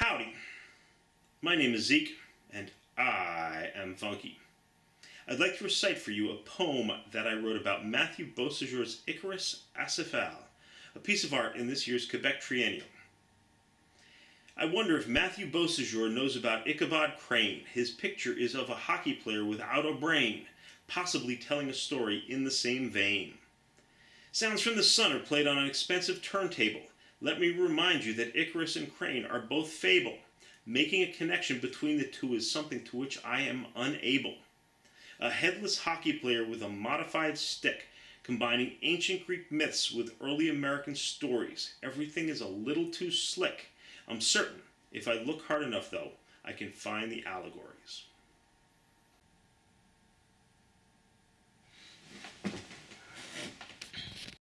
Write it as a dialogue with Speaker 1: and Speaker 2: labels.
Speaker 1: Howdy. My name is Zeke, and I am funky. I'd like to recite for you a poem that I wrote about Matthew Beausejour's Icarus Acéphale, a piece of art in this year's Quebec Triennial. I wonder if Matthew Beausejour knows about Ichabod Crane. His picture is of a hockey player without a brain, possibly telling a story in the same vein. Sounds from the Sun are played on an expensive turntable. Let me remind you that Icarus and Crane are both fable. Making a connection between the two is something to which I am unable. A headless hockey player with a modified stick, combining ancient Greek myths with early American stories. Everything is a little too slick. I'm certain, if I look hard enough though, I can find the allegories.